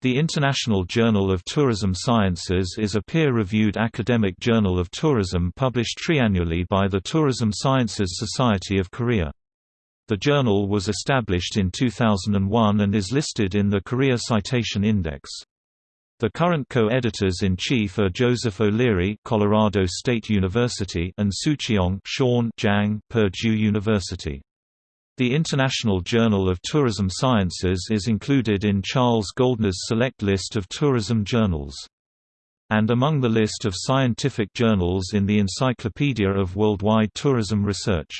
The International Journal of Tourism Sciences is a peer-reviewed academic journal of tourism published triannually by the Tourism Sciences Society of Korea. The journal was established in 2001 and is listed in the Korea Citation Index. The current co-editors-in-chief are Joseph O'Leary, Colorado State University, and Soocheong Shawn Jang, Purdue University. The International Journal of Tourism Sciences is included in Charles Goeldner's select list of tourism journals. And among the list of scientific journals in the Encyclopedia of Worldwide Tourism Research.